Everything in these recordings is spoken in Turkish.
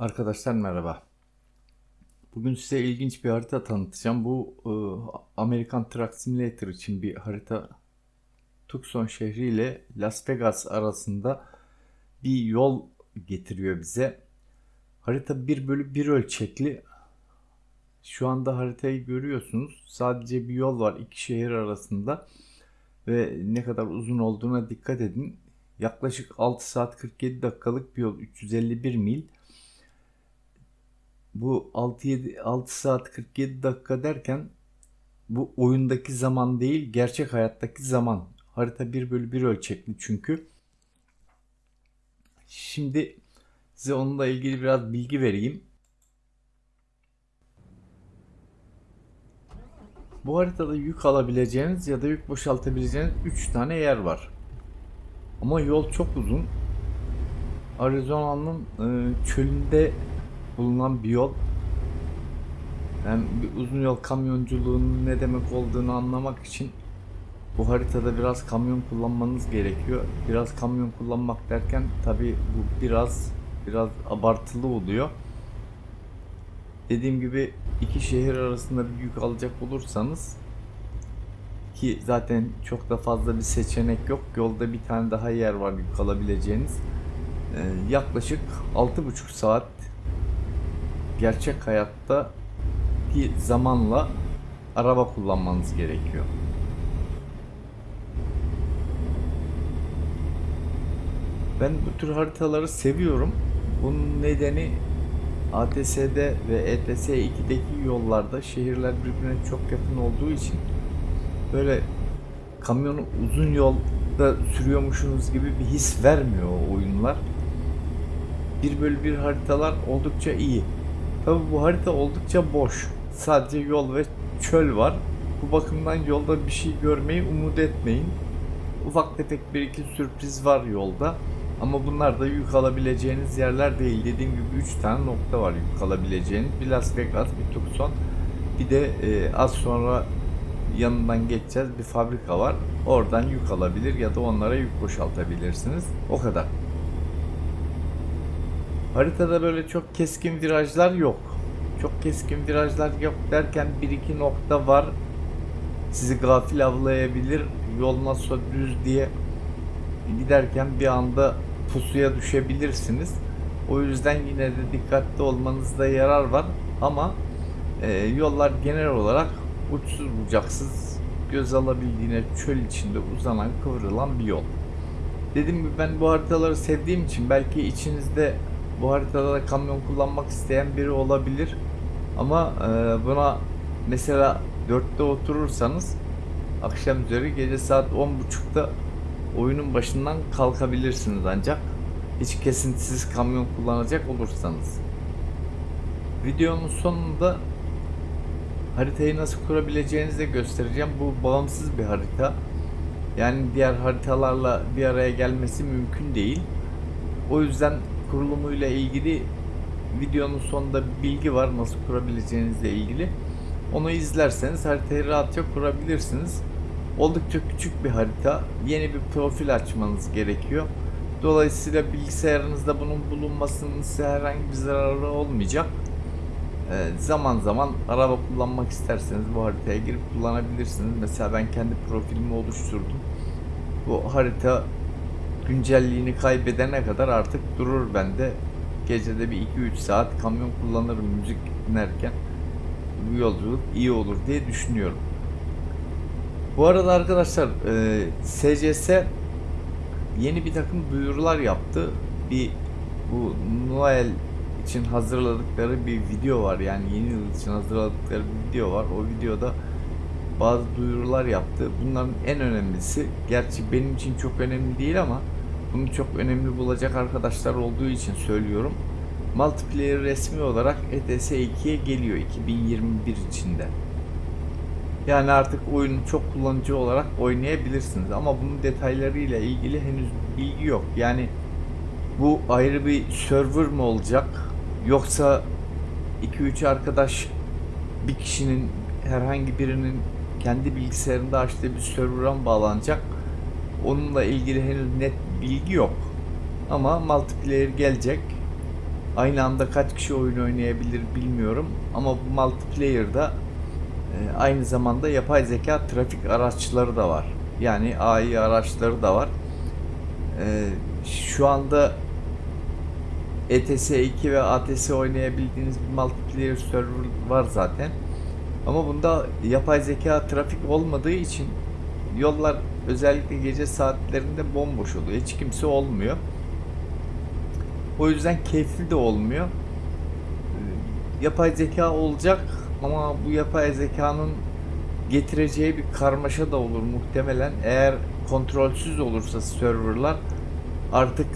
Arkadaşlar merhaba. Bugün size ilginç bir harita tanıtacağım. Bu e, Amerikan Truck Simulator için bir harita. Tucson şehri ile Las Vegas arasında bir yol getiriyor bize. Harita 1 bölü 1 ölçekli. Şu anda haritayı görüyorsunuz. Sadece bir yol var iki şehir arasında. Ve ne kadar uzun olduğuna dikkat edin. Yaklaşık 6 saat 47 dakikalık bir yol. 351 mil. Bu 6-7 6 saat 47 dakika derken bu oyundaki zaman değil gerçek hayattaki zaman. Harita 1 bölü 1 ölçekli çünkü. Şimdi size onunla ilgili biraz bilgi vereyim. Bu haritada yük alabileceğiniz ya da yük boşaltabileceğiniz 3 tane yer var. Ama yol çok uzun. Arizona'nın e, çölünde bulunan bir yol. Yani bir uzun yol kamyonculuğunun ne demek olduğunu anlamak için bu haritada biraz kamyon kullanmanız gerekiyor. Biraz kamyon kullanmak derken tabi bu biraz biraz abartılı oluyor. Dediğim gibi iki şehir arasında bir yük alacak olursanız ki zaten çok da fazla bir seçenek yok. Yolda bir tane daha yer var yük alabileceğiniz. Ee, yaklaşık 6,5 saat gerçek hayatta ki zamanla araba kullanmanız gerekiyor. Ben bu tür haritaları seviyorum. Bunun nedeni ATS'de ve ETS 2'deki yollarda şehirler birbirine çok yakın olduğu için böyle kamyonu uzun yolda sürüyormuşsunuz gibi bir his vermiyor o oyunlar. 1 bölü 1 haritalar oldukça iyi. Tabi bu harita oldukça boş. Sadece yol ve çöl var. Bu bakımdan yolda bir şey görmeyi umut etmeyin. Ufak tefek bir iki sürpriz var yolda. Ama bunlar da yük alabileceğiniz yerler değil. Dediğim gibi 3 tane nokta var yük alabileceğiniz. Bir Las Vegas, bir Tucson. Bir de e, az sonra yanından geçeceğiz bir fabrika var. Oradan yük alabilir ya da onlara yük boşaltabilirsiniz. O kadar. Haritada böyle çok keskin virajlar yok. Çok keskin virajlar yok derken bir iki nokta var. Sizi gafil avlayabilir. Yol nasıl düz diye giderken bir anda pusuya düşebilirsiniz. O yüzden yine de dikkatli olmanızda yarar var. Ama e, yollar genel olarak uçsuz bucaksız göz alabildiğine çöl içinde uzanan kıvrılan bir yol. Dediğim gibi ben bu haritaları sevdiğim için belki içinizde bu haritada da kamyon kullanmak isteyen biri olabilir. Ama e, buna mesela 4'te oturursanız akşam üzeri gece saat 10.30'da oyunun başından kalkabilirsiniz ancak hiç kesintisiz kamyon kullanacak olursanız. Videonun sonunda haritayı nasıl kurabileceğinizi de göstereceğim. Bu bağımsız bir harita. Yani diğer haritalarla bir araya gelmesi mümkün değil. O yüzden kurulumuyla ilgili videonun sonunda bilgi var nasıl kurabileceğinizle ilgili. Onu izlerseniz haritayı rahatça kurabilirsiniz. Oldukça küçük bir harita. Yeni bir profil açmanız gerekiyor. Dolayısıyla bilgisayarınızda bunun bulunmasının size herhangi bir zararı olmayacak. Ee, zaman zaman araba kullanmak isterseniz bu haritaya girip kullanabilirsiniz. Mesela ben kendi profilimi oluşturdum. Bu harita güncelliğini kaybedene kadar artık durur bende. Gecede bir 2-3 saat kamyon kullanırım müzik dinlerken. Bu yolculuk iyi olur diye düşünüyorum. Bu arada arkadaşlar e, SCS yeni bir takım duyurular yaptı. Bir bu Noel için hazırladıkları bir video var. Yani yeni yıl için hazırladıkları bir video var. O videoda bazı duyurular yaptı. Bunların en önemlisi, gerçi benim için çok önemli değil ama bunu çok önemli bulacak arkadaşlar olduğu için söylüyorum. Multiplayer resmi olarak ETS 2'ye geliyor 2021 içinde. Yani artık oyunu çok kullanıcı olarak oynayabilirsiniz ama bunun detaylarıyla ilgili henüz bilgi yok. Yani bu ayrı bir server mı olacak yoksa 2-3 arkadaş bir kişinin herhangi birinin kendi bilgisayarında açtığı bir server'a bağlanacak? Onunla ilgili henüz net bilgi yok. Ama multiplayer gelecek. aynı anda kaç kişi oyun oynayabilir bilmiyorum ama bu multiplayer'da e, aynı zamanda yapay zeka trafik araçları da var. Yani AI araçları da var. E, şu anda ETS 2 ve ATS oynayabildiğiniz bir multiplayer server var zaten. Ama bunda yapay zeka trafik olmadığı için yollar özellikle gece saatlerinde bomboş oluyor. Hiç kimse olmuyor. O yüzden keyifli de olmuyor. Ee, Yapay zeka olacak ama bu yapay zekanın getireceği bir karmaşa da olur muhtemelen. Eğer kontrolsüz olursa serverlar artık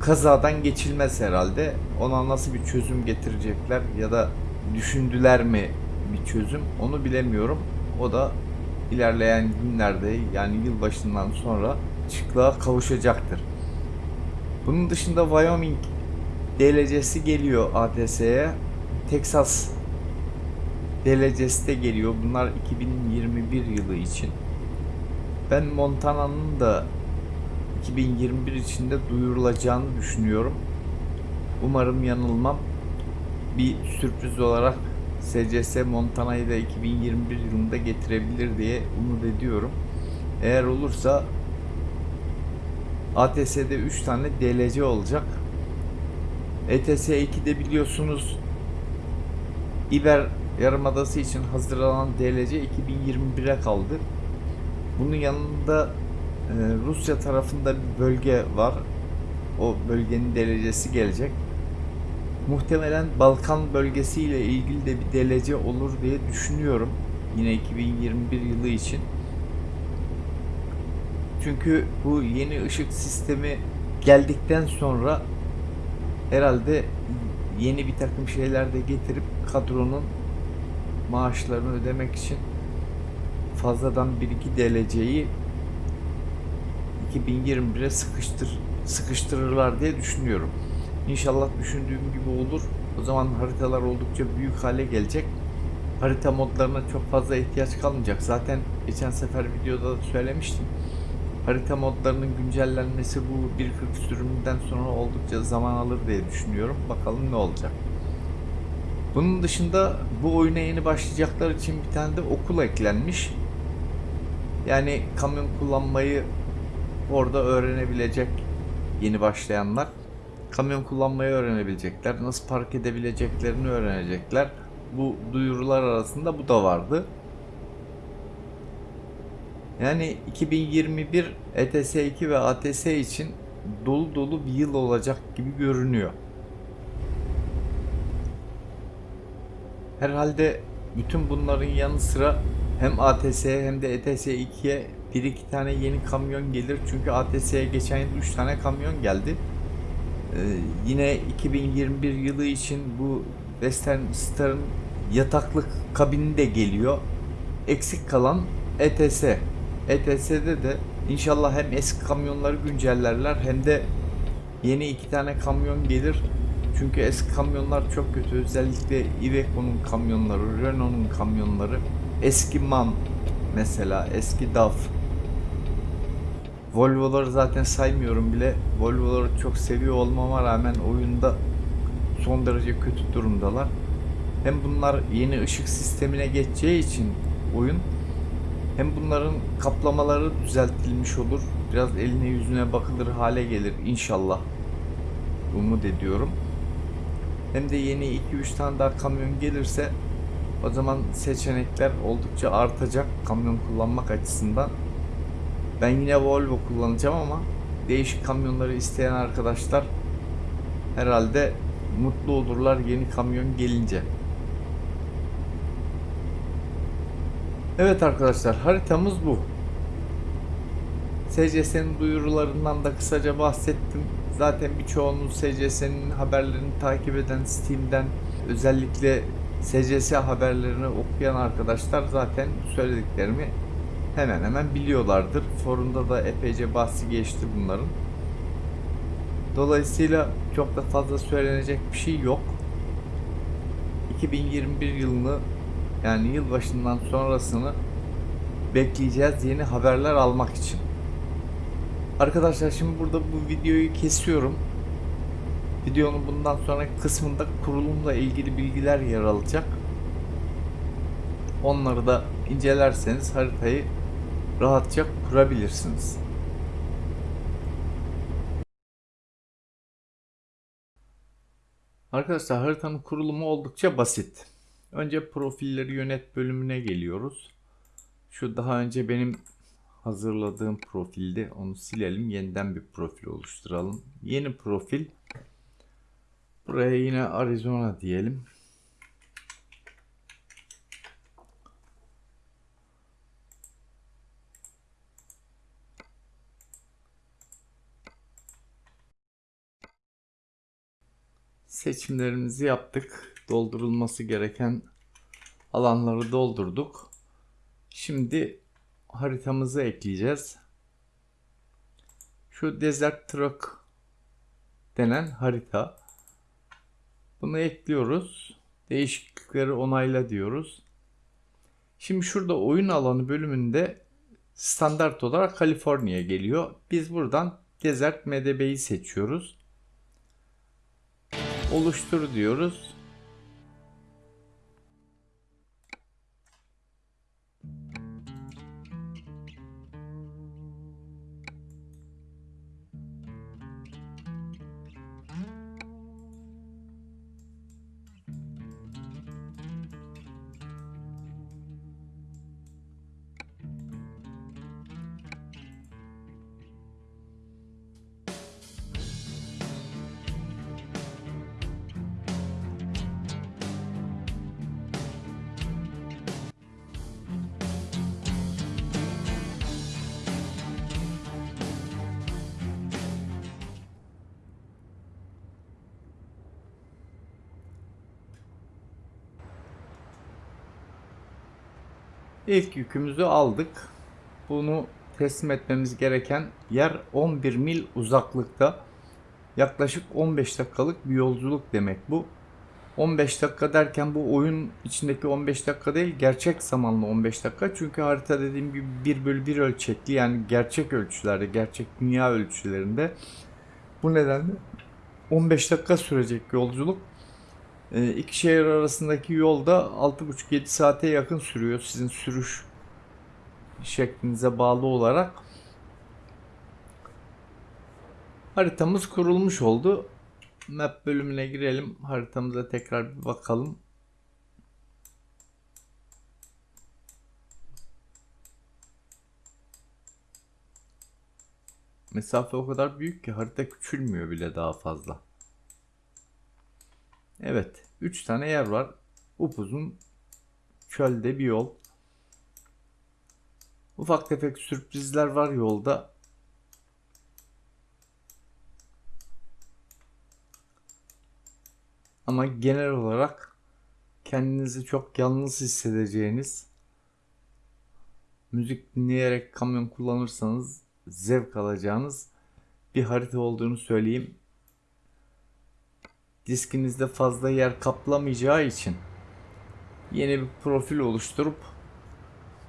kazadan geçilmez herhalde. Ona nasıl bir çözüm getirecekler ya da düşündüler mi bir çözüm onu bilemiyorum. O da ilerleyen günlerde yani yılbaşından sonra çıklığa kavuşacaktır. Bunun dışında Wyoming DLC'si geliyor ATS'ye. Texas DLC'si de geliyor. Bunlar 2021 yılı için. Ben Montana'nın da 2021 içinde duyurulacağını düşünüyorum. Umarım yanılmam. Bir sürpriz olarak SCS Montana'yı da 2021 yılında getirebilir diye umut ediyorum. Eğer olursa ATS'de 3 tane DLC olacak. ETS 2'de biliyorsunuz İber Yarımadası için hazırlanan DLC 2021'e kaldı. Bunun yanında e, Rusya tarafında bir bölge var. O bölgenin DLC'si gelecek. Muhtemelen Balkan bölgesiyle ilgili de bir DLC olur diye düşünüyorum. Yine 2021 yılı için. Çünkü bu yeni ışık sistemi geldikten sonra herhalde yeni bir takım şeyler de getirip kadronun maaşlarını ödemek için fazladan 1-2 DLC'yi 2021'e sıkıştır sıkıştırırlar diye düşünüyorum. İnşallah düşündüğüm gibi olur. O zaman haritalar oldukça büyük hale gelecek. Harita modlarına çok fazla ihtiyaç kalmayacak. Zaten geçen sefer videoda da söylemiştim. Harita modlarının güncellenmesi bu 1.40 sürümünden sonra oldukça zaman alır diye düşünüyorum. Bakalım ne olacak. Bunun dışında bu oyuna yeni başlayacaklar için bir tane de okul eklenmiş. Yani kamyon kullanmayı orada öğrenebilecek yeni başlayanlar kamyon kullanmayı öğrenebilecekler. Nasıl park edebileceklerini öğrenecekler. Bu duyurular arasında bu da vardı. Yani 2021 ETS 2 ve ATS için dolu dolu bir yıl olacak gibi görünüyor. Herhalde bütün bunların yanı sıra hem ATS'ye hem de ETS 2'ye bir iki tane yeni kamyon gelir. Çünkü ATS'ye geçen yıl 3 tane kamyon geldi. Ee, yine 2021 yılı için bu Western Star'ın yataklık kabini de geliyor. Eksik kalan ETS. ETS'de de inşallah hem eski kamyonları güncellerler hem de yeni iki tane kamyon gelir. Çünkü eski kamyonlar çok kötü. Özellikle Iveco'nun kamyonları, Renault'un kamyonları. Eski MAN mesela, eski DAF. Volvo'ları zaten saymıyorum bile. Volvo'ları çok seviyor olmama rağmen oyunda son derece kötü durumdalar. Hem bunlar yeni ışık sistemine geçeceği için oyun hem bunların kaplamaları düzeltilmiş olur. Biraz eline yüzüne bakılır hale gelir inşallah. Umut ediyorum. Hem de yeni 2-3 tane daha kamyon gelirse o zaman seçenekler oldukça artacak kamyon kullanmak açısından. Ben yine Volvo kullanacağım ama değişik kamyonları isteyen arkadaşlar herhalde mutlu olurlar yeni kamyon gelince. Evet arkadaşlar haritamız bu. SCS'nin duyurularından da kısaca bahsettim. Zaten birçoğunuz SCS'nin haberlerini takip eden Steam'den özellikle SCS haberlerini okuyan arkadaşlar zaten söylediklerimi hemen hemen biliyorlardır. Forumda da epeyce bahsi geçti bunların. Dolayısıyla çok da fazla söylenecek bir şey yok. 2021 yılını yani yılbaşından sonrasını bekleyeceğiz yeni haberler almak için. Arkadaşlar şimdi burada bu videoyu kesiyorum. Videonun bundan sonraki kısmında kurulumla ilgili bilgiler yer alacak. Onları da incelerseniz haritayı rahatça kurabilirsiniz. Arkadaşlar haritanın kurulumu oldukça basit. Önce profilleri yönet bölümüne geliyoruz. Şu daha önce benim hazırladığım profilde onu silelim. Yeniden bir profil oluşturalım. Yeni profil. Buraya yine Arizona diyelim. Seçimlerimizi yaptık. Doldurulması gereken alanları doldurduk. Şimdi haritamızı ekleyeceğiz. Şu Desert Truck denen harita. Bunu ekliyoruz. Değişiklikleri onayla diyoruz. Şimdi şurada oyun alanı bölümünde standart olarak Kaliforniya geliyor. Biz buradan Desert MDB'yi seçiyoruz. Oluştur diyoruz. İlk yükümüzü aldık. Bunu teslim etmemiz gereken yer 11 mil uzaklıkta. Yaklaşık 15 dakikalık bir yolculuk demek bu. 15 dakika derken bu oyun içindeki 15 dakika değil gerçek zamanlı 15 dakika. Çünkü harita dediğim gibi 1 bölü 1 ölçekli yani gerçek ölçülerde, gerçek dünya ölçülerinde. Bu nedenle 15 dakika sürecek yolculuk. E, iki şehir arasındaki yolda 6,5-7 saate yakın sürüyor sizin sürüş şeklinize bağlı olarak. Haritamız kurulmuş oldu. Map bölümüne girelim. Haritamıza tekrar bir bakalım. Mesafe o kadar büyük ki harita küçülmüyor bile daha fazla. Evet. 3 tane yer var. Upuzun çölde bir yol. Ufak tefek sürprizler var yolda. Ama genel olarak kendinizi çok yalnız hissedeceğiniz müzik dinleyerek kamyon kullanırsanız zevk alacağınız bir harita olduğunu söyleyeyim diskinizde fazla yer kaplamayacağı için yeni bir profil oluşturup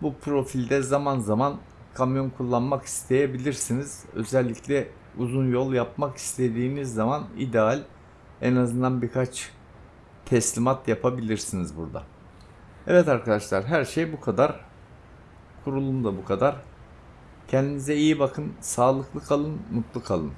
bu profilde zaman zaman kamyon kullanmak isteyebilirsiniz. Özellikle uzun yol yapmak istediğiniz zaman ideal. En azından birkaç teslimat yapabilirsiniz burada. Evet arkadaşlar her şey bu kadar. Kurulum da bu kadar. Kendinize iyi bakın, sağlıklı kalın, mutlu kalın.